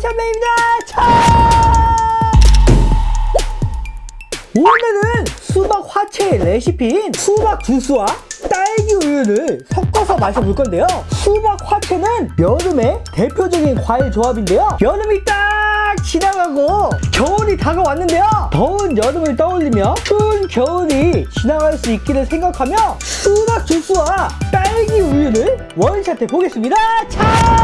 샴페입니다. 차! 오늘은 수박 화채 레시피인 수박 주스와 딸기 우유를 섞어서 마셔볼 건데요. 수박 화채는 여름의 대표적인 과일 조합인데요. 여름이 딱 지나가고 겨울이 다가왔는데요. 더운 여름을 떠올리며 추운 겨울이 지나갈 수 있기를 생각하며 수박 주스와 딸기 우유를 원샷해 보겠습니다. 차!